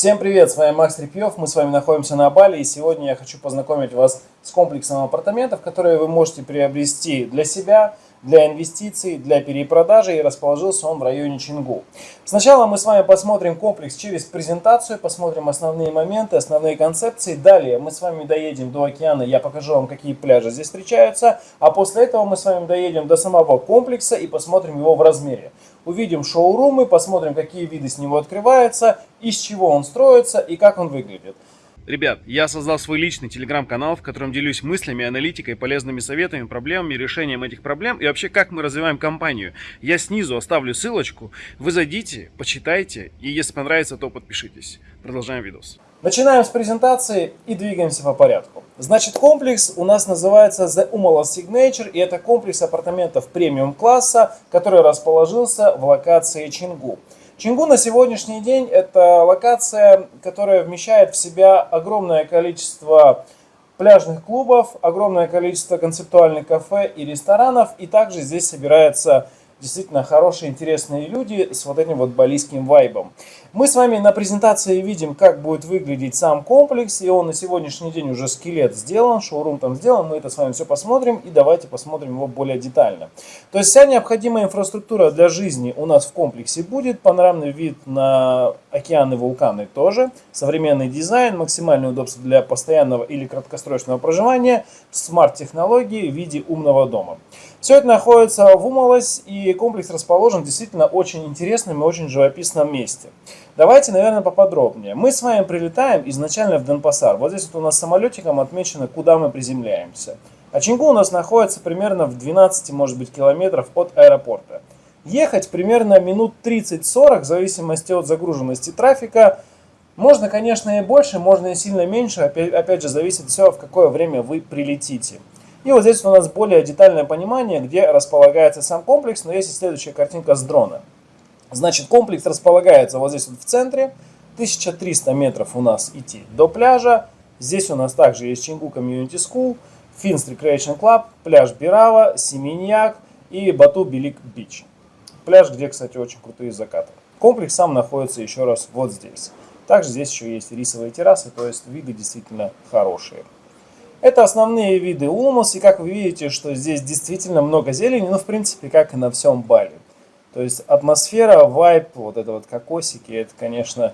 Всем привет, с вами Макс Трепьев, мы с вами находимся на Бали и сегодня я хочу познакомить вас с комплексом апартаментов, которые вы можете приобрести для себя, для инвестиций, для перепродажи и расположился он в районе Чингу. Сначала мы с вами посмотрим комплекс через презентацию, посмотрим основные моменты, основные концепции. Далее мы с вами доедем до океана, я покажу вам, какие пляжи здесь встречаются. А после этого мы с вами доедем до самого комплекса и посмотрим его в размере. Увидим шоурумы, посмотрим, какие виды с него открываются, из чего он строится и как он выглядит. Ребят, я создал свой личный телеграм-канал, в котором делюсь мыслями, аналитикой, полезными советами, проблемами, решением этих проблем и вообще как мы развиваем компанию. Я снизу оставлю ссылочку, вы зайдите, почитайте и если понравится, то подпишитесь. Продолжаем видос. Начинаем с презентации и двигаемся по порядку. Значит, комплекс у нас называется The Umala Signature, и это комплекс апартаментов премиум класса, который расположился в локации Чингу. Чингу на сегодняшний день это локация, которая вмещает в себя огромное количество пляжных клубов, огромное количество концептуальных кафе и ресторанов. И также здесь собирается действительно хорошие, интересные люди с вот этим вот балийским вайбом. Мы с вами на презентации видим, как будет выглядеть сам комплекс, и он на сегодняшний день уже скелет сделан, шоурум там сделан, мы это с вами все посмотрим, и давайте посмотрим его более детально. То есть вся необходимая инфраструктура для жизни у нас в комплексе будет, панорамный вид на океаны, вулканы тоже, современный дизайн, максимальное удобство для постоянного или краткосрочного проживания, смарт-технологии в виде умного дома. Все это находится в Умалось, и комплекс расположен действительно очень интересном и очень живописном месте. Давайте, наверное, поподробнее. Мы с вами прилетаем изначально в Денпасар. Вот здесь вот у нас самолетиком отмечено, куда мы приземляемся. А у нас находится примерно в 12, может быть, километров от аэропорта. Ехать примерно минут 30-40, в зависимости от загруженности трафика. Можно, конечно, и больше, можно и сильно меньше. Опять, опять же, зависит все, в какое время вы прилетите. И вот здесь у нас более детальное понимание, где располагается сам комплекс, но есть и следующая картинка с дрона. Значит, комплекс располагается вот здесь вот в центре, 1300 метров у нас идти до пляжа. Здесь у нас также есть Чингу Community School, Finns Recreation Club, пляж Бирава, Семеньяк и Бату Белик Бич. Пляж, где, кстати, очень крутые закаты. Комплекс сам находится еще раз вот здесь. Также здесь еще есть рисовые террасы, то есть виды действительно хорошие. Это основные виды Улмус, и как вы видите, что здесь действительно много зелени, ну, в принципе, как и на всем Бали. То есть атмосфера, вайп, вот это вот кокосики, это, конечно,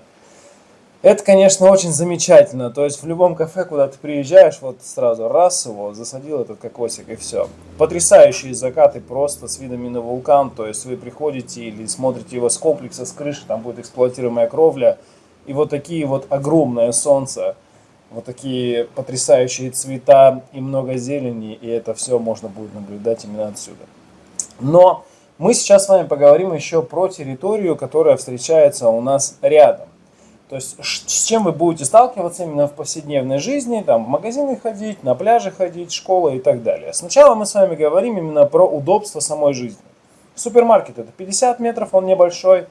это, конечно, очень замечательно. То есть в любом кафе, куда ты приезжаешь, вот сразу раз его, засадил этот кокосик и все. Потрясающие закаты просто с видами на вулкан. То есть вы приходите или смотрите его с комплекса, с крыши, там будет эксплуатируемая кровля. И вот такие вот огромное солнце – вот такие потрясающие цвета и много зелени, и это все можно будет наблюдать именно отсюда. Но мы сейчас с вами поговорим еще про территорию, которая встречается у нас рядом. То есть с чем вы будете сталкиваться именно в повседневной жизни, там в магазины ходить, на пляже ходить, школа и так далее. Сначала мы с вами говорим именно про удобство самой жизни. Супермаркет это 50 метров, он небольшой.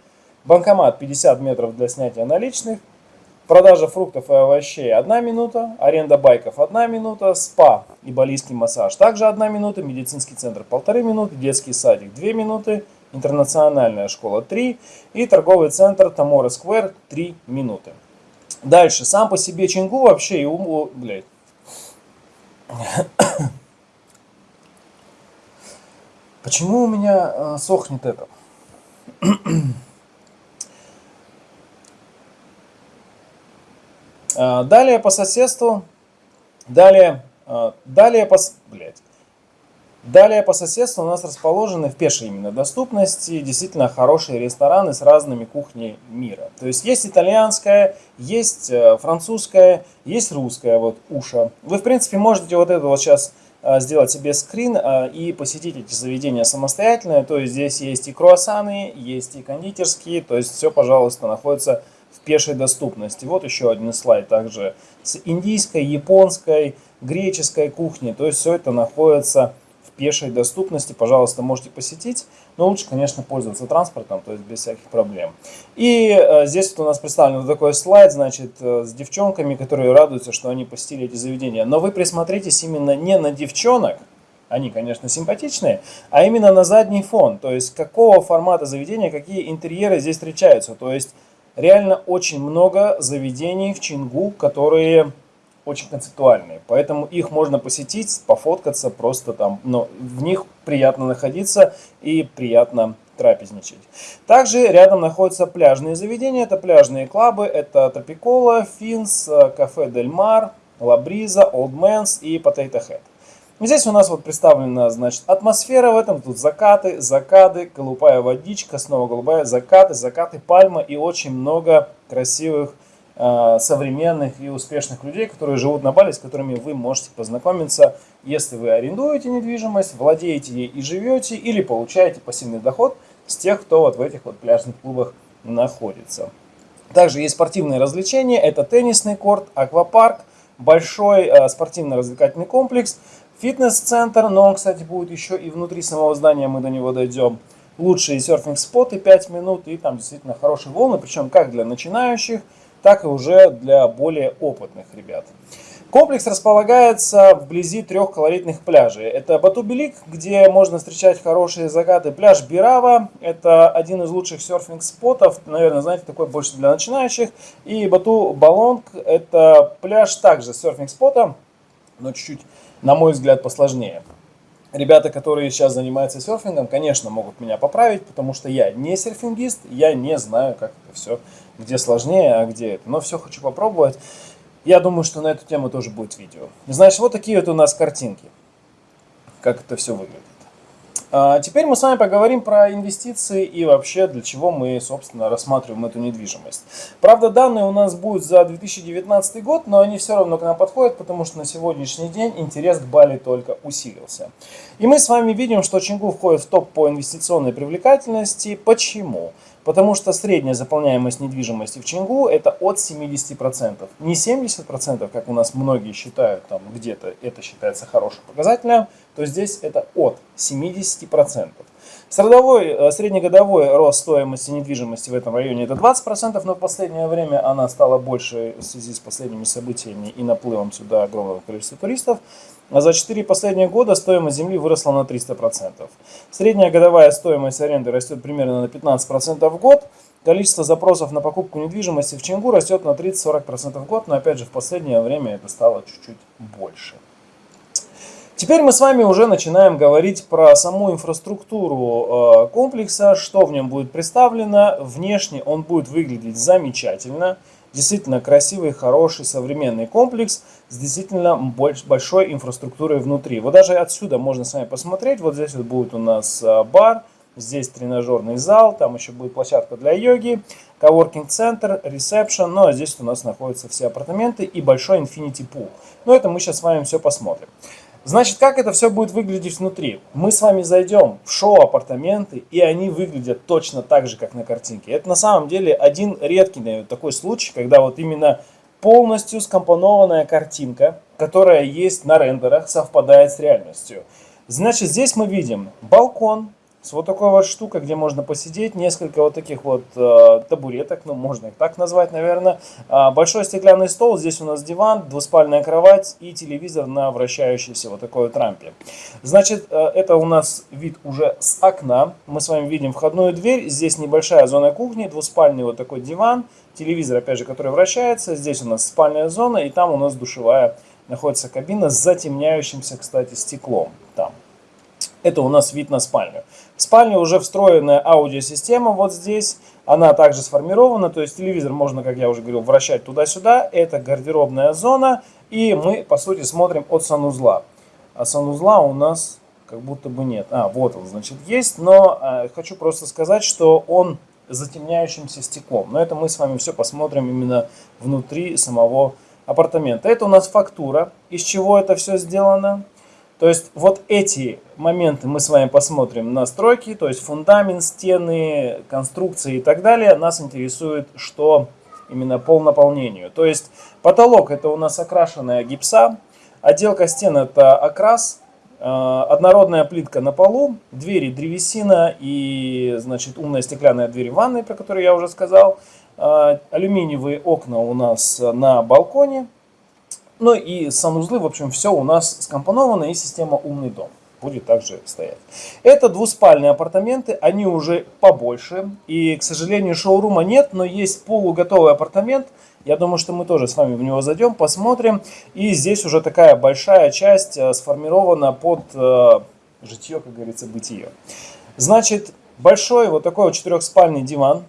Банкомат 50 метров для снятия наличных – Продажа фруктов и овощей 1 минута, аренда байков 1 минута, спа и балийский массаж также 1 минута, медицинский центр 1,5 минуты, детский садик 2 минуты, интернациональная школа 3 и торговый центр Тамора Сквер 3 минуты. Дальше, сам по себе Чингу вообще и уму, блядь. Почему у меня э, сохнет это? Далее по соседству, далее, а, далее по, блядь, далее по соседству у нас расположены в пешей именно доступности действительно хорошие рестораны с разными кухнями мира. То есть есть итальянская, есть э, французская, есть русская, вот уша. Вы в принципе можете вот это вот сейчас а, сделать себе скрин и посетить эти заведения самостоятельно. То есть здесь есть и круассаны, есть и кондитерские, то есть все, пожалуйста, находится пешей доступности. Вот еще один слайд также с индийской, японской, греческой кухней. То есть все это находится в пешей доступности. Пожалуйста, можете посетить. Но лучше, конечно, пользоваться транспортом, то есть без всяких проблем. И э, здесь вот у нас представлен вот такой слайд, значит, э, с девчонками, которые радуются, что они посетили эти заведения. Но вы присмотритесь именно не на девчонок, они, конечно, симпатичные, а именно на задний фон. То есть какого формата заведения, какие интерьеры здесь встречаются. То есть реально очень много заведений в Чангу, которые очень концептуальные. Поэтому их можно посетить, пофоткаться, просто там, но в них приятно находиться и приятно трапезничать. Также рядом находятся пляжные заведения, это пляжные клабы, это Tropicola, Finns, Cafe Del Mar, La Brisa, Old Man's и Potato Head. Здесь у нас вот представлена, значит, атмосфера в этом. Тут закаты, закаты, голубая водичка, снова голубая, закаты, закаты, пальма и очень много красивых, э, современных и успешных людей, которые живут на Бали, с которыми вы можете познакомиться, если вы арендуете недвижимость, владеете ей и живете, или получаете пассивный доход с тех, кто вот в этих вот пляжных клубах находится. Также есть спортивные развлечения, это теннисный корт, аквапарк, большой э, спортивно-развлекательный комплекс – Фитнес-центр, но он, кстати, будет еще и внутри самого здания, мы до него дойдем. Лучшие серфинг-споты 5 минут и там действительно хорошие волны, причем как для начинающих, так и уже для более опытных ребят. Комплекс располагается вблизи трех колоритных пляжей. Это Бату-Белик, где можно встречать хорошие закаты. Пляж Бирава, это один из лучших серфинг-спотов, наверное, знаете, такой больше для начинающих. И Бату-Балонг, это пляж также серфинг-спота, но чуть-чуть на мой взгляд, посложнее. Ребята, которые сейчас занимаются серфингом, конечно, могут меня поправить, потому что я не серфингист, я не знаю, как это все, где сложнее, а где это. Но все хочу попробовать. Я думаю, что на эту тему тоже будет видео. Значит, вот такие вот у нас картинки, как это все выглядит. А, теперь мы с вами поговорим про инвестиции и вообще для чего мы, собственно, рассматриваем эту недвижимость. Правда, данные у нас будут за 2019 год, но они все равно к нам подходят, потому что на сегодняшний день интерес к Бали только усилился. И мы с вами видим, что Чингу входит в топ по инвестиционной привлекательности. Почему? Потому что средняя заполняемость недвижимости в Чингу это от 70%. Не 70%, как у нас многие считают, там где-то это считается хорошим показателем, то здесь это от 70%. Средовой, э, среднегодовой рост стоимости недвижимости в этом районе это 20%, но в последнее время она стала больше в связи с последними событиями и наплывом сюда огромного количества туристов. А за 4 последних года стоимость земли выросла на 300%. Средняя годовая стоимость аренды растет примерно на 15% в год. Количество запросов на покупку недвижимости в Чингу растет на 30-40% в год, но опять же в последнее время это стало чуть-чуть больше. Теперь мы с вами уже начинаем говорить про саму инфраструктуру э, комплекса, что в нем будет представлено. Внешне он будет выглядеть замечательно. Действительно красивый, хороший, современный комплекс с действительно большой инфраструктурой внутри. Вот даже отсюда можно с вами посмотреть. Вот здесь вот будет у нас э, бар, здесь тренажерный зал, там еще будет площадка для йоги, коворкинг-центр, ресепшн. Ну а здесь у нас находятся все апартаменты и большой infinity pool. Но это мы сейчас с вами все посмотрим. Значит, как это все будет выглядеть внутри? Мы с вами зайдем в шоу-апартаменты, и они выглядят точно так же, как на картинке. Это на самом деле один редкий наверное, такой случай, когда вот именно полностью скомпонованная картинка, которая есть на рендерах, совпадает с реальностью. Значит, здесь мы видим балкон, с вот такой вот штукой, где можно посидеть, несколько вот таких вот э, табуреток, ну можно их так назвать, наверное. Э, большой стеклянный стол, здесь у нас диван, двуспальная кровать и телевизор на вращающейся вот такой вот рампе. Значит, э, это у нас вид уже с окна. Мы с вами видим входную дверь, здесь небольшая зона кухни, двуспальный вот такой диван, телевизор, опять же, который вращается. Здесь у нас спальная зона и там у нас душевая находится кабина с затемняющимся, кстати, стеклом там. Это у нас вид на спальню. В спальне уже встроенная аудиосистема вот здесь. Она также сформирована, то есть телевизор можно, как я уже говорил, вращать туда-сюда. Это гардеробная зона. И мы, по сути, смотрим от санузла. А санузла у нас как будто бы нет. А, вот он, значит, есть. Но э, хочу просто сказать, что он затемняющимся стеклом. Но это мы с вами все посмотрим именно внутри самого апартамента. Это у нас фактура. Из чего это все сделано? То есть вот эти моменты мы с вами посмотрим. На стройки, то есть фундамент, стены, конструкции и так далее. Нас интересует, что именно по наполнению. То есть потолок это у нас окрашенная гипса, отделка стен это окрас, э, однородная плитка на полу, двери древесина и значит умная стеклянная дверь в ванной, про которую я уже сказал, э, алюминиевые окна у нас на балконе, ну и санузлы, в общем, все у нас скомпоновано и система «Умный дом». будет также стоять. Это двуспальные апартаменты, они уже побольше. И, к сожалению, шоурума нет, но есть полуготовый апартамент. Я думаю, что мы тоже с вами в него зайдем, посмотрим. И здесь уже такая большая часть э, сформирована под э, житье, как говорится, бытие. Значит, большой вот такой вот четырехспальный диван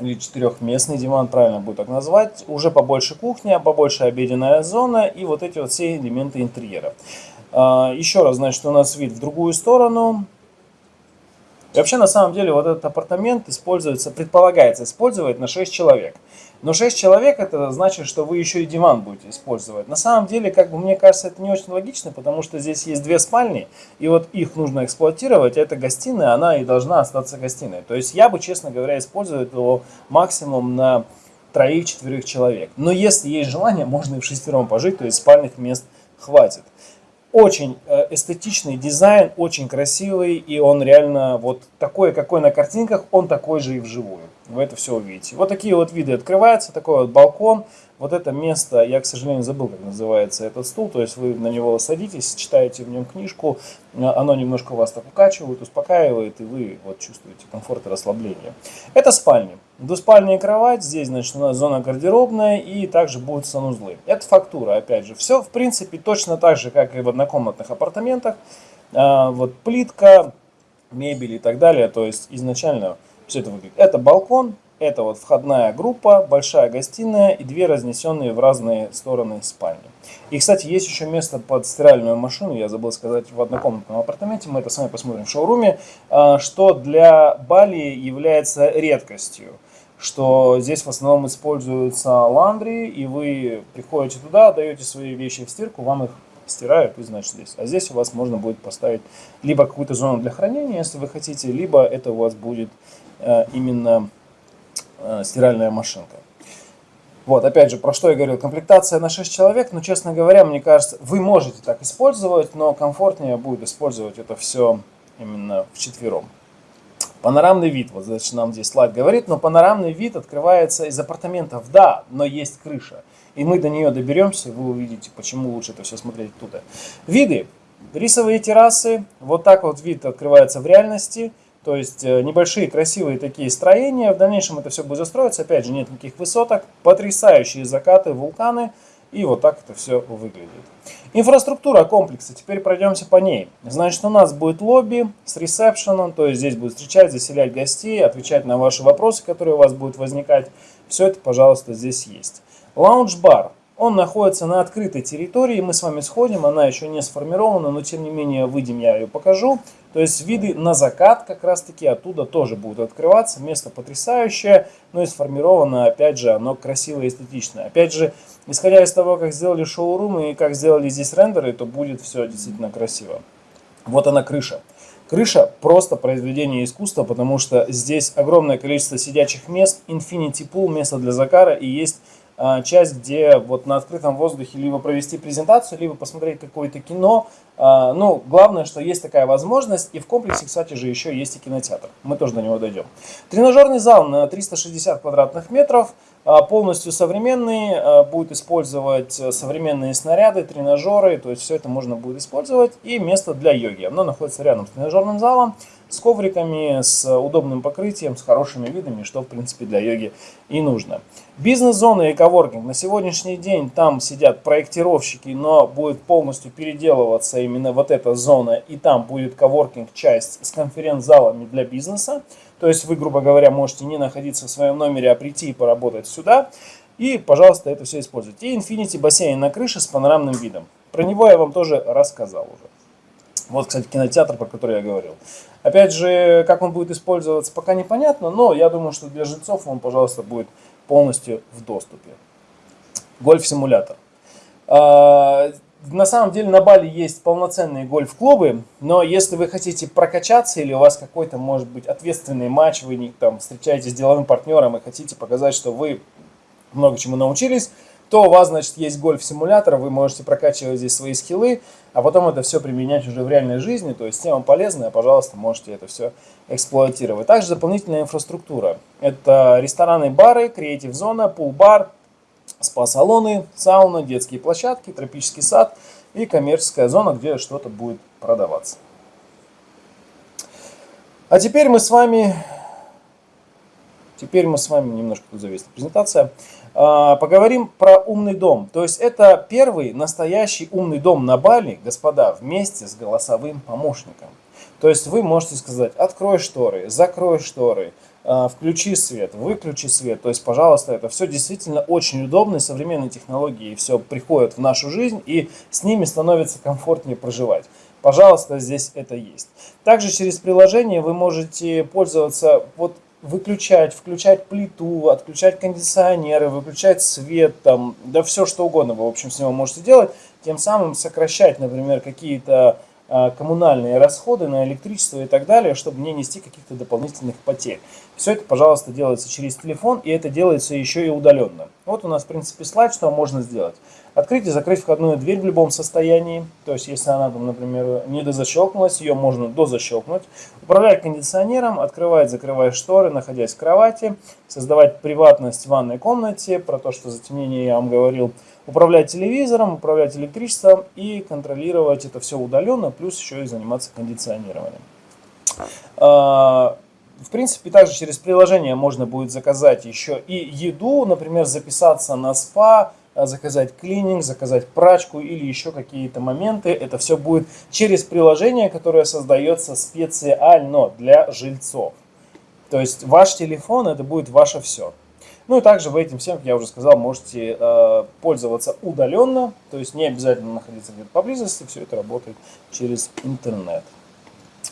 или четырехместный диван, правильно будет так назвать. Уже побольше кухня, побольше обеденная зона и вот эти вот все элементы интерьера. А, еще раз, значит, у нас вид в другую сторону. Вообще, на самом деле, вот этот апартамент используется, предполагается использовать на 6 человек. Но 6 человек это значит, что вы еще и диван будете использовать. На самом деле, как бы мне кажется, это не очень логично, потому что здесь есть две спальни, и вот их нужно эксплуатировать. Это гостиная, она и должна остаться гостиной. То есть я бы, честно говоря, использовал его максимум на троих-четверых человек. Но если есть желание, можно и в шестером пожить, то есть спальных мест хватит. Очень э, эстетичный дизайн, очень красивый, и он реально вот такой, какой на картинках, он такой же и вживую. Вы это все увидите. Вот такие вот виды открываются, такой вот балкон. Вот это место, я, к сожалению, забыл, как называется этот стул, то есть вы на него садитесь, читаете в нем книжку, оно немножко вас так укачивает, успокаивает, и вы вот чувствуете комфорт и расслабление. Это спальня. Двуспальная кровать, здесь, значит, у нас зона гардеробная, и также будут санузлы. Это фактура, опять же. Все, в принципе, точно так же, как и в однокомнатных апартаментах. А, вот плитка, мебель и так далее, то есть изначально все это выглядит. Это балкон, это вот входная группа, большая гостиная и две разнесенные в разные стороны спальни. И, кстати, есть еще место под стиральную машину, я забыл сказать, в однокомнатном апартаменте, мы это с вами посмотрим в шоуруме, а, что для Бали является редкостью что здесь в основном используются ландри, и вы приходите туда, даете свои вещи в стирку, вам их стирают, и значит здесь. А здесь у вас можно будет поставить либо какую-то зону для хранения, если вы хотите, либо это у вас будет э, именно Э, стиральная машинка. Вот, опять же, про что я говорил, комплектация на 6 человек, но, честно говоря, мне кажется, вы можете так использовать, но комфортнее будет использовать это все именно в четвером. Панорамный вид, вот значит, нам здесь слайд говорит, но панорамный вид открывается из апартаментов, да, но есть крыша. И мы до нее доберемся, вы увидите, почему лучше это все смотреть оттуда. Виды. Рисовые террасы, вот так вот вид открывается в реальности – то есть э, небольшие красивые такие строения. В дальнейшем это все будет застроиться. Опять же, нет никаких высоток. Потрясающие закаты, вулканы. И вот так это все выглядит. Инфраструктура комплекса. Теперь пройдемся по ней. Значит, у нас будет лобби с ресепшеном. То есть здесь будут встречать, заселять гостей, отвечать на ваши вопросы, которые у вас будут возникать. Все это, пожалуйста, здесь есть. Лаунж-бар. Он находится на открытой территории, мы с вами сходим, она еще не сформирована, но тем не менее выйдем, я ее покажу. То есть виды на закат как раз таки оттуда тоже будут открываться, место потрясающее, но и сформировано, опять же, оно красивое и эстетичное. Опять же, исходя из того, как сделали шоурумы и как сделали здесь рендеры, то будет все действительно красиво. Вот она крыша. Крыша просто произведение искусства, потому что здесь огромное количество сидячих мест, infinity pool, место для закара и есть часть, где вот на открытом воздухе либо провести презентацию, либо посмотреть какое-то кино. А, ну, главное, что есть такая возможность. И в комплексе, кстати же, еще есть и кинотеатр. Мы тоже до него дойдем. Тренажерный зал на 360 квадратных метров. А, полностью современный. Будет использовать современные снаряды, тренажеры. То есть все это можно будет использовать. И место для йоги. Оно находится рядом с тренажерным залом с ковриками, с удобным покрытием, с хорошими видами, что в принципе для йоги и нужно. Бизнес-зона и коворкинг. На сегодняшний день там сидят проектировщики, но будет полностью переделываться именно вот эта зона, и там будет коворкинг часть с конференц-залами для бизнеса. То есть вы, грубо говоря, можете не находиться в своем номере, а прийти и поработать сюда. И, пожалуйста, это все используйте. И Infinity бассейн на крыше с панорамным видом. Про него я вам тоже рассказал уже. Вот, кстати, кинотеатр, про который я говорил. Опять же, как он будет использоваться, пока непонятно, но я думаю, что для жильцов он, пожалуйста, будет полностью в доступе. Гольф-симулятор. А, на самом деле на Бали есть полноценные гольф-клубы, но если вы хотите прокачаться или у вас какой-то, может быть, ответственный матч, вы там встречаетесь с деловым партнером и хотите показать, что вы много чему научились, то у вас, значит, есть гольф-симулятор, вы можете прокачивать здесь свои скиллы, а потом это все применять уже в реальной жизни, то есть тема полезная, пожалуйста, можете это все эксплуатировать. Также дополнительная инфраструктура. Это рестораны, бары, креатив-зона, пул-бар, спа-салоны, сауна, детские площадки, тропический сад и коммерческая зона, где что-то будет продаваться. А теперь мы с вами, теперь мы с вами, немножко тут зависла презентация, а, поговорим про умный дом. То есть это первый настоящий умный дом на Бали, господа, вместе с голосовым помощником. То есть вы можете сказать, открой шторы, закрой шторы, а, включи свет, выключи свет. То есть, пожалуйста, это все действительно очень удобно, современные технологии все приходят в нашу жизнь, и с ними становится комфортнее проживать. Пожалуйста, здесь это есть. Также через приложение вы можете пользоваться, вот выключать, включать плиту, отключать кондиционеры, выключать свет, там, да все что угодно вы, в общем, с него можете делать, тем самым сокращать, например, какие-то коммунальные расходы на электричество и так далее, чтобы не нести каких-то дополнительных потерь. Все это, пожалуйста, делается через телефон, и это делается еще и удаленно. Вот у нас, в принципе, слайд, что можно сделать. Открыть и закрыть входную дверь в любом состоянии. То есть, если она, там, например, не дозащелкнулась, ее можно дозащелкнуть. Управлять кондиционером, открывать, закрывать шторы, находясь в кровати. Создавать приватность в ванной комнате. Про то, что затемнение я вам говорил управлять телевизором, управлять электричеством и контролировать это все удаленно, плюс еще и заниматься кондиционированием. А, в принципе, также через приложение можно будет заказать еще и еду, например, записаться на спа, а, заказать клининг, заказать прачку или еще какие-то моменты. Это все будет через приложение, которое создается специально для жильцов. То есть ваш телефон это будет ваше все. Ну и также вы этим всем, как я уже сказал, можете э, пользоваться удаленно, то есть не обязательно находиться где-то поблизости, все это работает через интернет.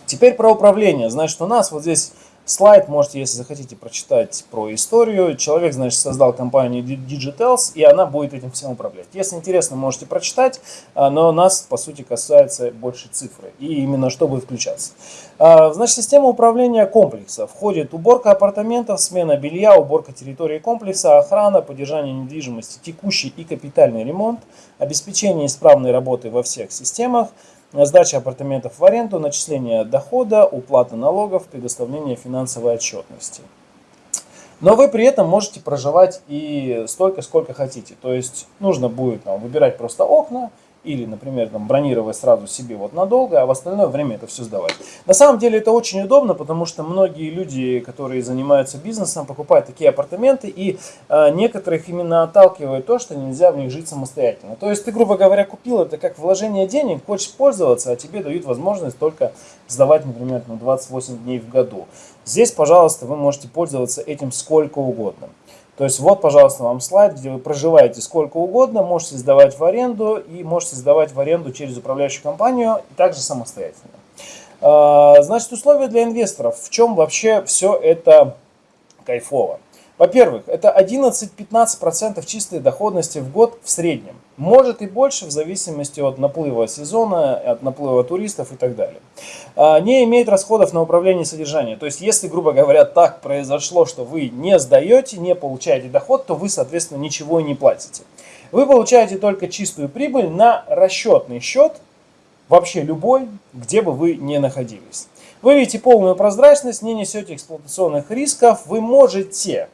Теперь про управление. Значит, у нас вот здесь Слайд можете, если захотите, прочитать про историю. Человек, значит, создал компанию Digitals, и она будет этим всем управлять. Если интересно, можете прочитать, а, но нас, по сути, касается больше цифры, и именно что будет включаться. А, значит, система управления комплекса. Входит уборка апартаментов, смена белья, уборка территории комплекса, охрана, поддержание недвижимости, текущий и капитальный ремонт, обеспечение исправной работы во всех системах, сдача апартаментов в аренду, начисление дохода, уплата налогов, предоставление финансовой отчетности. Но вы при этом можете проживать и столько, сколько хотите. То есть нужно будет там, выбирать просто окна, или, например, там, бронировать сразу себе вот надолго, а в остальное время это все сдавать. На самом деле это очень удобно, потому что многие люди, которые занимаются бизнесом, покупают такие апартаменты, и э, некоторых именно отталкивает то, что нельзя в них жить самостоятельно. То есть ты, грубо говоря, купил это как вложение денег, хочешь пользоваться, а тебе дают возможность только сдавать, например, на 28 дней в году. Здесь, пожалуйста, вы можете пользоваться этим сколько угодно. То есть вот, пожалуйста, вам слайд, где вы проживаете сколько угодно, можете сдавать в аренду и можете сдавать в аренду через управляющую компанию, и также самостоятельно. А, значит, условия для инвесторов. В чем вообще все это кайфово? Во-первых, это 11-15% чистой доходности в год в среднем. Может и больше в зависимости от наплыва сезона, от наплыва туристов и так далее. А, не имеет расходов на управление содержанием. То есть, если, грубо говоря, так произошло, что вы не сдаете, не получаете доход, то вы, соответственно, ничего и не платите. Вы получаете только чистую прибыль на расчетный счет, вообще любой, где бы вы ни находились. Вы видите полную прозрачность, не несете эксплуатационных рисков, вы можете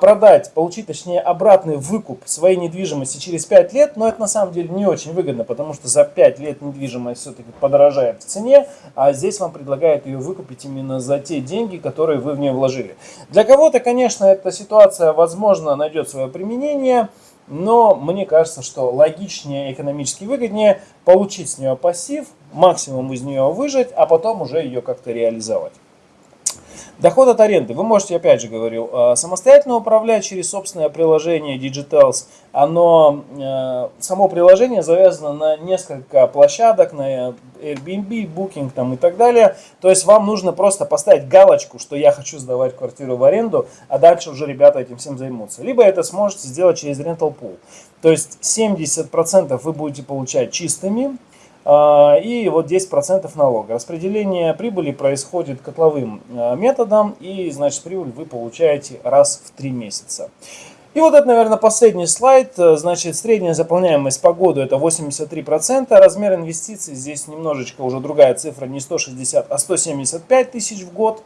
продать, получить, точнее, обратный выкуп своей недвижимости через 5 лет, но это на самом деле не очень выгодно, потому что за 5 лет недвижимость все-таки подорожает в цене, а здесь вам предлагают ее выкупить именно за те деньги, которые вы в нее вложили. Для кого-то, конечно, эта ситуация, возможно, найдет свое применение, но мне кажется, что логичнее, экономически выгоднее получить с нее пассив, максимум из нее выжать, а потом уже ее как-то реализовать. Доход от аренды. Вы можете, опять же говорю, э, самостоятельно управлять через собственное приложение Digitals. Оно, э, само приложение завязано на несколько площадок, на Airbnb, Booking там и так далее. То есть вам нужно просто поставить галочку, что я хочу сдавать квартиру в аренду, а дальше уже ребята этим всем займутся. Либо это сможете сделать через Rental Pool. То есть 70% вы будете получать чистыми, и вот 10% налога. Распределение прибыли происходит котловым а, методом, и значит прибыль вы получаете раз в 3 месяца. И вот это, наверное, последний слайд. Значит, средняя заполняемость по году это 83%. Размер инвестиций здесь немножечко уже другая цифра, не 160, а 175 тысяч в год.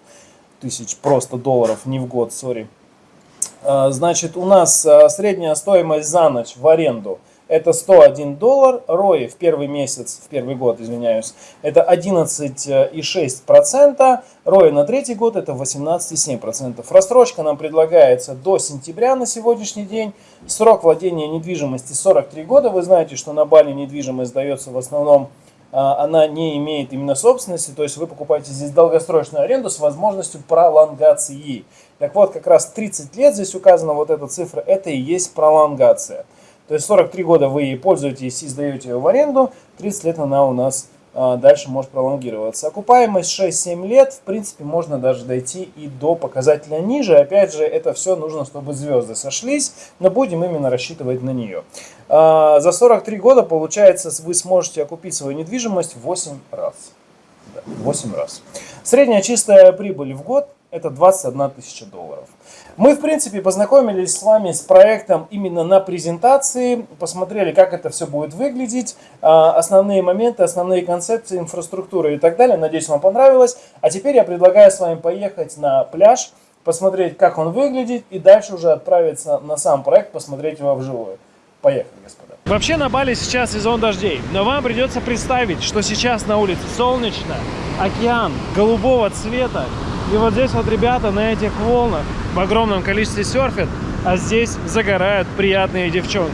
Тысяч просто долларов, не в год, сори. А, значит, у нас средняя стоимость за ночь в аренду – это 101 доллар, ROI в первый месяц, в первый год, извиняюсь, это 11,6%, ROI на третий год это 18,7%. Рассрочка нам предлагается до сентября на сегодняшний день, срок владения недвижимости 43 года, вы знаете, что на Бали недвижимость дается в основном а, она не имеет именно собственности, то есть вы покупаете здесь долгосрочную аренду с возможностью пролонгации. Так вот, как раз 30 лет здесь указана вот эта цифра, это и есть пролонгация. То есть 43 года вы ей пользуетесь и сдаете ее в аренду, 30 лет она у нас а, дальше может пролонгироваться. Окупаемость 6-7 лет, в принципе, можно даже дойти и до показателя ниже. Опять же, это все нужно, чтобы звезды сошлись, но будем именно рассчитывать на нее. А, за 43 года, получается, вы сможете окупить свою недвижимость 8 раз. 8 раз. Средняя чистая прибыль в год это 21 тысяча долларов. Мы, в принципе, познакомились с вами с проектом именно на презентации, посмотрели, как это все будет выглядеть, а, основные моменты, основные концепции, инфраструктуры и так далее. Надеюсь, вам понравилось. А теперь я предлагаю с вами поехать на пляж, посмотреть, как он выглядит, и дальше уже отправиться на сам проект, посмотреть его вживую. Поехали, господа. Вообще на Бали сейчас сезон дождей, но вам придется представить, что сейчас на улице солнечно, океан голубого цвета, и вот здесь вот ребята на этих волнах в огромном количестве серфят, а здесь загорают приятные девчонки.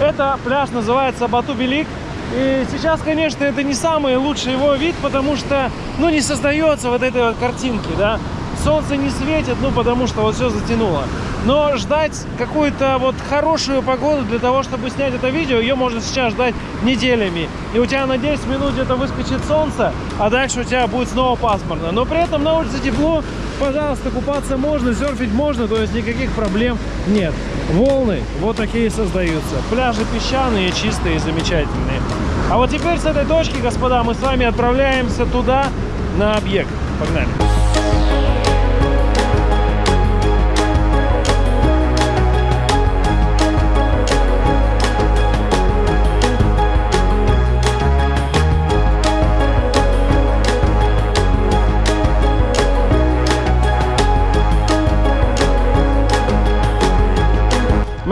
Это пляж называется Бату-Белик. И сейчас, конечно, это не самый лучший его вид, потому что, ну, не создается вот этой вот картинки, да. Солнце не светит, ну, потому что вот все затянуло. Но ждать какую-то вот хорошую погоду для того, чтобы снять это видео, ее можно сейчас ждать неделями. И у тебя на 10 минут где-то выскочит солнце, а дальше у тебя будет снова пасмурно. Но при этом на улице тепло, пожалуйста, купаться можно, серфить можно, то есть никаких проблем нет. Волны вот такие создаются. Пляжи песчаные, чистые, замечательные. А вот теперь с этой точки, господа, мы с вами отправляемся туда, на объект. Погнали!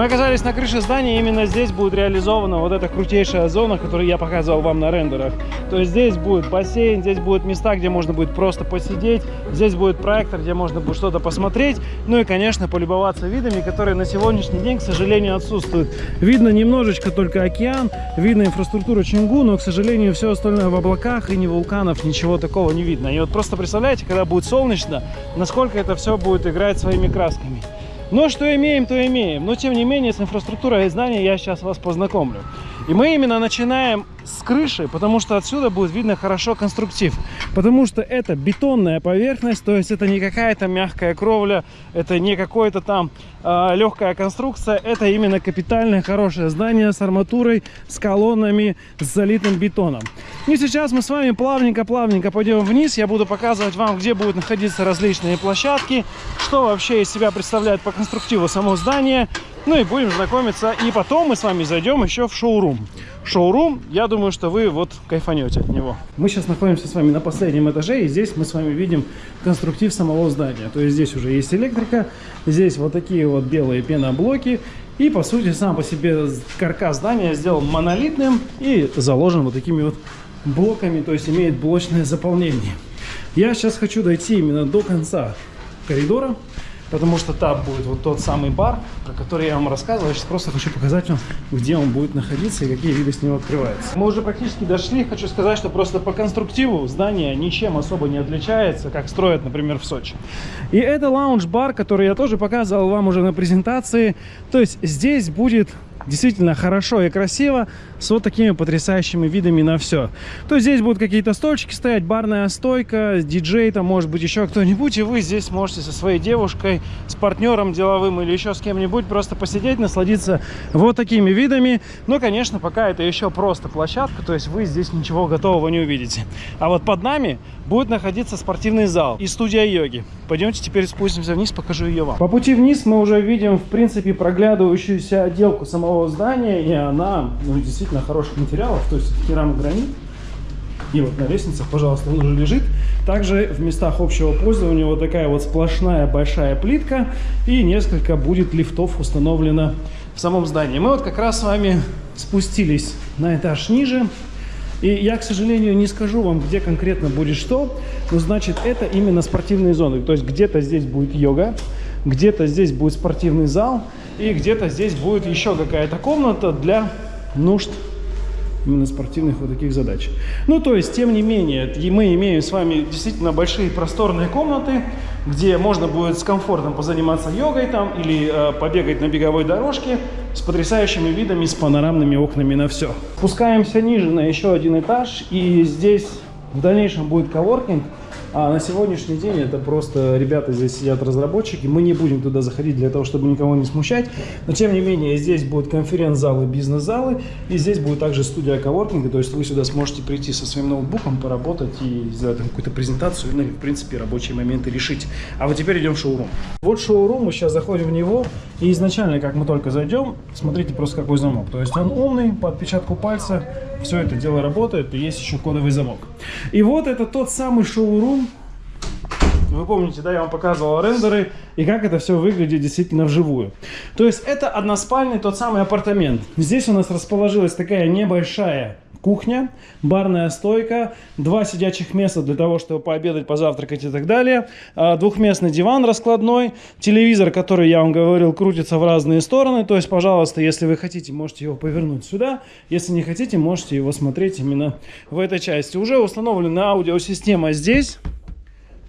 Мы оказались на крыше здания, именно здесь будет реализована вот эта крутейшая зона, которую я показывал вам на рендерах. То есть здесь будет бассейн, здесь будут места, где можно будет просто посидеть, здесь будет проектор, где можно будет что-то посмотреть, ну и, конечно, полюбоваться видами, которые на сегодняшний день, к сожалению, отсутствуют. Видно немножечко только океан, видно инфраструктуру Чингу, но, к сожалению, все остальное в облаках и ни вулканов, ничего такого не видно. И вот просто представляете, когда будет солнечно, насколько это все будет играть своими красками. Но что имеем, то имеем. Но тем не менее с инфраструктурой здания я сейчас вас познакомлю. И мы именно начинаем с крыши, потому что отсюда будет видно хорошо конструктив. Потому что это бетонная поверхность, то есть это не какая-то мягкая кровля, это не какое-то там э, легкая конструкция, это именно капитальное хорошее здание с арматурой, с колоннами, с залитым бетоном. И сейчас мы с вами плавненько-плавненько пойдем вниз, я буду показывать вам, где будут находиться различные площадки, что вообще из себя представляет по конструктиву само здание, ну и будем знакомиться. И потом мы с вами зайдем еще в шоурум. Шоурум, я думаю, что вы вот кайфанете от него. Мы сейчас находимся с вами на последнем этаже, и здесь мы с вами видим конструктив самого здания. То есть здесь уже есть электрика, здесь вот такие вот белые пеноблоки. И, по сути, сам по себе каркас здания сделан монолитным и заложен вот такими вот блоками, то есть имеет блочное заполнение. Я сейчас хочу дойти именно до конца коридора, потому что там будет вот тот самый бар, про который я вам рассказывал. Я сейчас просто хочу показать вам, где он будет находиться и какие виды с него открываются. Мы уже практически дошли. Хочу сказать, что просто по конструктиву здание ничем особо не отличается, как строят, например, в Сочи. И это лаунж-бар, который я тоже показывал вам уже на презентации. То есть здесь будет действительно хорошо и красиво, с вот такими потрясающими видами на все. То есть здесь будут какие-то стольчики стоять, барная стойка, диджей, там может быть еще кто-нибудь, и вы здесь можете со своей девушкой, с партнером деловым или еще с кем-нибудь просто посидеть, насладиться вот такими видами. Но, конечно, пока это еще просто площадка, то есть вы здесь ничего готового не увидите. А вот под нами будет находиться спортивный зал и студия йоги. Пойдемте теперь спустимся вниз, покажу ее вам. По пути вниз мы уже видим, в принципе, проглядывающуюся отделку самого здания, и она, ну, действительно хороших материалов, то есть керамогранит. И вот на лестницах, пожалуйста, он уже лежит. Также в местах общего пользования вот такая вот сплошная большая плитка. И несколько будет лифтов установлено в самом здании. Мы вот как раз с вами спустились на этаж ниже. И я, к сожалению, не скажу вам, где конкретно будет что, но значит это именно спортивные зоны. То есть где-то здесь будет йога, где-то здесь будет спортивный зал, и где-то здесь будет еще какая-то комната для нужд именно спортивных вот таких задач. Ну, то есть, тем не менее, мы имеем с вами действительно большие просторные комнаты, где можно будет с комфортом позаниматься йогой там или э, побегать на беговой дорожке с потрясающими видами, с панорамными окнами на все. Спускаемся ниже на еще один этаж, и здесь в дальнейшем будет коворкинг, а на сегодняшний день это просто ребята здесь сидят разработчики. Мы не будем туда заходить для того, чтобы никого не смущать. Но тем не менее здесь будут конференц-залы, бизнес-залы. И здесь будет также студия коворкинга. То есть вы сюда сможете прийти со своим ноутбуком, поработать и сделать какую-то презентацию. Ну или в принципе рабочие моменты решить. А вот теперь идем в шоурум. Вот шоурум, мы сейчас заходим в него. И изначально, как мы только зайдем, смотрите просто какой замок. То есть он умный, по отпечатку пальца все это дело работает, и есть еще кодовый замок. И вот это тот самый шоурум. Вы помните, да, я вам показывал рендеры и как это все выглядит действительно вживую. То есть это односпальный тот самый апартамент. Здесь у нас расположилась такая небольшая кухня, барная стойка, два сидячих места для того, чтобы пообедать, позавтракать и так далее, а, двухместный диван раскладной, телевизор, который, я вам говорил, крутится в разные стороны, то есть, пожалуйста, если вы хотите, можете его повернуть сюда, если не хотите, можете его смотреть именно в этой части. Уже установлена аудиосистема здесь,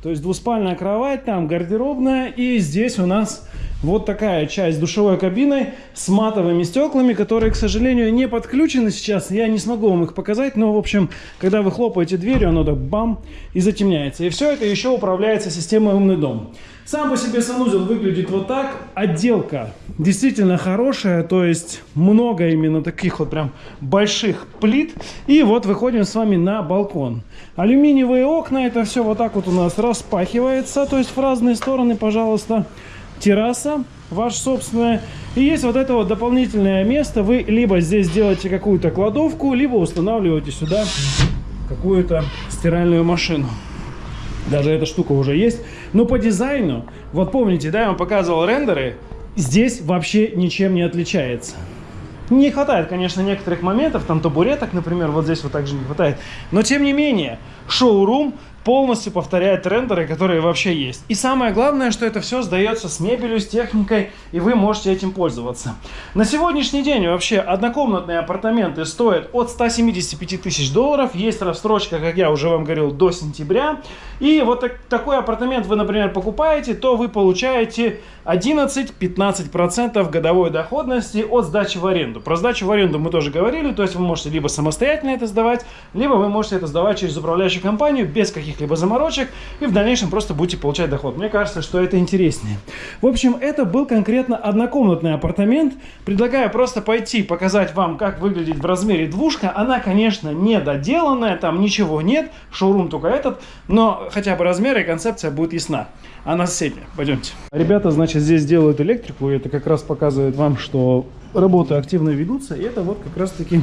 то есть двуспальная кровать, там гардеробная, и здесь у нас вот такая часть душевой кабины с матовыми стеклами, которые, к сожалению, не подключены сейчас. Я не смогу вам их показать, но, в общем, когда вы хлопаете дверью, оно так бам и затемняется. И все это еще управляется системой «Умный дом». Сам по себе санузел выглядит вот так. Отделка действительно хорошая, то есть много именно таких вот прям больших плит. И вот выходим с вами на балкон. Алюминиевые окна, это все вот так вот у нас распахивается, то есть в разные стороны, пожалуйста терраса ваша собственная. И есть вот это вот дополнительное место. Вы либо здесь делаете какую-то кладовку, либо устанавливаете сюда какую-то стиральную машину. Даже эта штука уже есть. Но по дизайну, вот помните, да, я вам показывал рендеры, здесь вообще ничем не отличается. Не хватает, конечно, некоторых моментов, там табуреток, например, вот здесь вот также не хватает. Но тем не менее, шоурум полностью повторяет рендеры, которые вообще есть. И самое главное, что это все сдается с мебелью, с техникой, и вы можете этим пользоваться. На сегодняшний день вообще однокомнатные апартаменты стоят от 175 тысяч долларов. Есть рассрочка, как я уже вам говорил, до сентября. И вот так, такой апартамент вы, например, покупаете, то вы получаете 11-15% годовой доходности от сдачи в аренду. Про сдачу в аренду мы тоже говорили, то есть вы можете либо самостоятельно это сдавать, либо вы можете это сдавать через управляющую компанию без каких-либо заморочек и в дальнейшем просто будете получать доход. Мне кажется, что это интереснее. В общем, это был конкретно однокомнатный апартамент. Предлагаю просто пойти показать вам, как выглядит в размере двушка. Она, конечно, не доделанная, там ничего нет, шоурум только этот, но хотя бы размер и концепция будет ясна. А на соседняя, пойдемте. Ребята, значит, здесь делают электрику, и это как раз показывает вам, что работы активно ведутся. И это вот как раз таки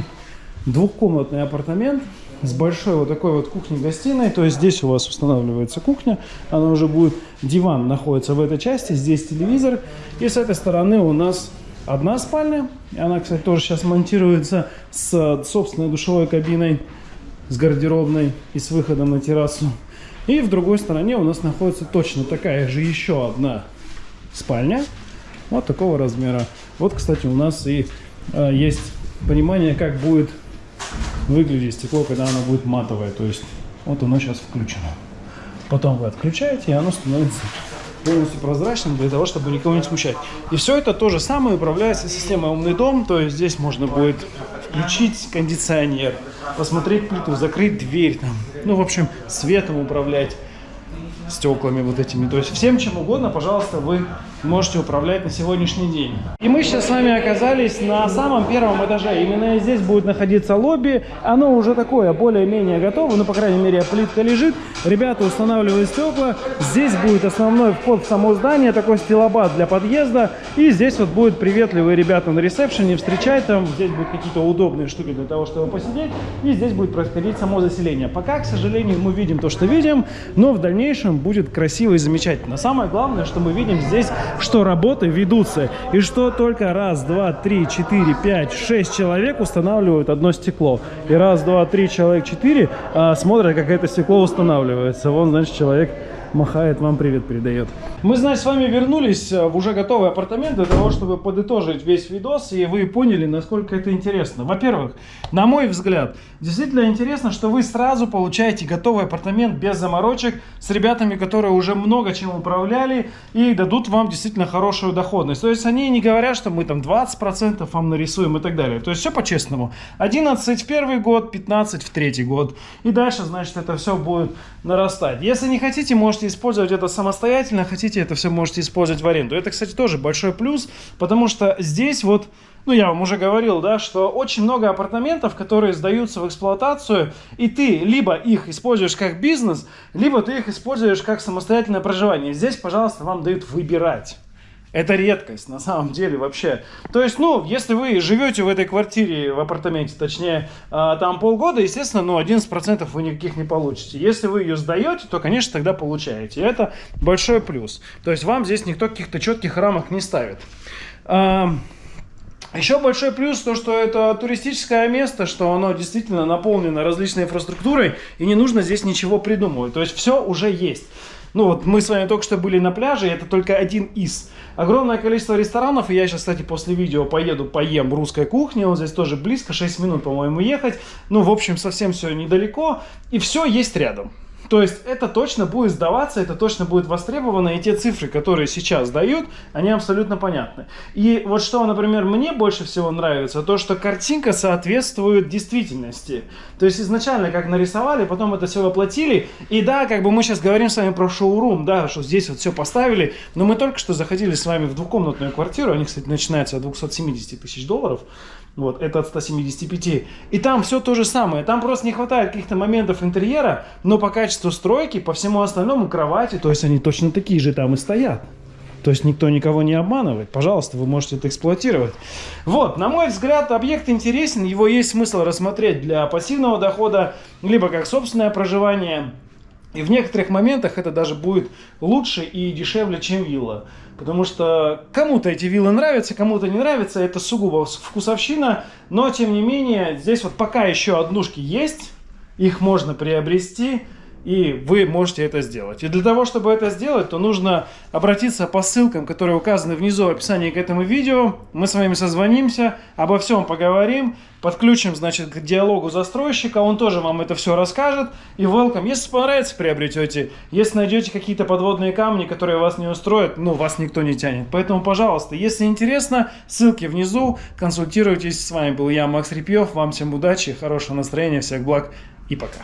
двухкомнатный апартамент с большой вот такой вот кухней-гостиной. То есть здесь у вас устанавливается кухня, она уже будет, диван находится в этой части, здесь телевизор. И с этой стороны у нас одна спальня. Она, кстати, тоже сейчас монтируется с собственной душевой кабиной, с гардеробной и с выходом на террасу. И в другой стороне у нас находится точно такая же еще одна спальня. Вот такого размера. Вот, кстати, у нас и э, есть понимание, как будет выглядеть стекло, когда оно будет матовое. То есть вот оно сейчас включено. Потом вы отключаете, и оно становится полностью прозрачным для того, чтобы никого не смущать. И все это то же самое управляется системой «Умный дом», то есть здесь можно будет включить кондиционер, посмотреть плиту, закрыть дверь, там, ну, в общем, светом управлять стеклами вот этими. То есть всем чем угодно, пожалуйста, вы можете управлять на сегодняшний день. И мы сейчас с вами оказались на самом первом этаже. Именно здесь будет находиться лобби. Оно уже такое, более-менее готово. Ну, по крайней мере, плитка лежит. Ребята устанавливают стекла. Здесь будет основной вход в само здание. Такой стилобат для подъезда. И здесь вот будут приветливые ребята на ресепшене встречать там. Здесь будут какие-то удобные штуки для того, чтобы посидеть. И здесь будет происходить само заселение. Пока, к сожалению, мы видим то, что видим. Но в дальнейшем будет красиво и замечательно. Самое главное, что мы видим здесь что работы ведутся, и что только раз, два, три, четыре, пять, шесть человек устанавливают одно стекло. И раз, два, три, человек, четыре а, смотрят, как это стекло устанавливается. Вон, значит, человек махает, вам привет передает. Мы, значит, с вами вернулись э, в уже готовый апартамент для того, чтобы подытожить весь видос, и вы поняли, насколько это интересно. Во-первых, на мой взгляд, действительно интересно, что вы сразу получаете готовый апартамент без заморочек, с ребятами, которые уже много чем управляли, и дадут вам действительно хорошую доходность. То есть они не говорят, что мы там 20% вам нарисуем и так далее. То есть все по-честному. 11 в первый год, 15 в третий год. И дальше, значит, это все будет нарастать. Если не хотите, можете можете использовать это самостоятельно, хотите, это все можете использовать в аренду. Это, кстати, тоже большой плюс, потому что здесь вот ну, я вам уже говорил, да, что очень много апартаментов, которые сдаются в эксплуатацию, и ты либо их используешь как бизнес, либо ты их используешь как самостоятельное проживание. Здесь, пожалуйста, вам дают выбирать. Это редкость на самом деле вообще. То есть, ну, если вы живете в этой квартире, в апартаменте, точнее, э, там полгода, естественно, ну, 11% вы никаких не получите. Если вы ее сдаете, то, конечно, тогда получаете. И это большой плюс. То есть, вам здесь никто каких-то четких рамок не ставит. Э, еще большой плюс то, что это туристическое место, что оно действительно наполнено различной инфраструктурой, и не нужно здесь ничего придумывать. То есть, все уже есть. Ну вот мы с вами только что были на пляже, это только один из. Огромное количество ресторанов, и я сейчас, кстати, после видео поеду поем русской кухни, вот здесь тоже близко, 6 минут, по-моему, ехать. Ну, в общем, совсем все недалеко, и все есть рядом. То есть это точно будет сдаваться, это точно будет востребовано, и те цифры, которые сейчас дают, они абсолютно понятны. И вот что, например, мне больше всего нравится, то, что картинка соответствует действительности. То есть изначально как нарисовали, потом это все воплотили, и да, как бы мы сейчас говорим с вами про шоурум, да, что здесь вот все поставили, но мы только что заходили с вами в двухкомнатную квартиру, они, кстати, начинаются от 270 тысяч долларов, вот, это от 175. И там все то же самое. Там просто не хватает каких-то моментов интерьера, но по качеству стройки, по всему остальному кровати, то есть они точно такие же там и стоят. То есть никто никого не обманывает. Пожалуйста, вы можете это эксплуатировать. Вот, на мой взгляд, объект интересен. Его есть смысл рассмотреть для пассивного дохода, либо как собственное проживание. И в некоторых моментах это даже будет лучше и дешевле, чем вилла. Потому что кому-то эти виллы нравятся, кому-то не нравятся. Это сугубо вкусовщина. Но, тем не менее, здесь вот пока еще однушки есть. Их можно приобрести и вы можете это сделать. И для того, чтобы это сделать, то нужно обратиться по ссылкам, которые указаны внизу в описании к этому видео. Мы с вами созвонимся, обо всем поговорим, подключим, значит, к диалогу застройщика, он тоже вам это все расскажет. И welcome. Если понравится, приобретете. Если найдете какие-то подводные камни, которые вас не устроят, ну, вас никто не тянет. Поэтому, пожалуйста, если интересно, ссылки внизу, консультируйтесь. С вами был я, Макс Репьев. Вам всем удачи, хорошего настроения, всех благ и пока.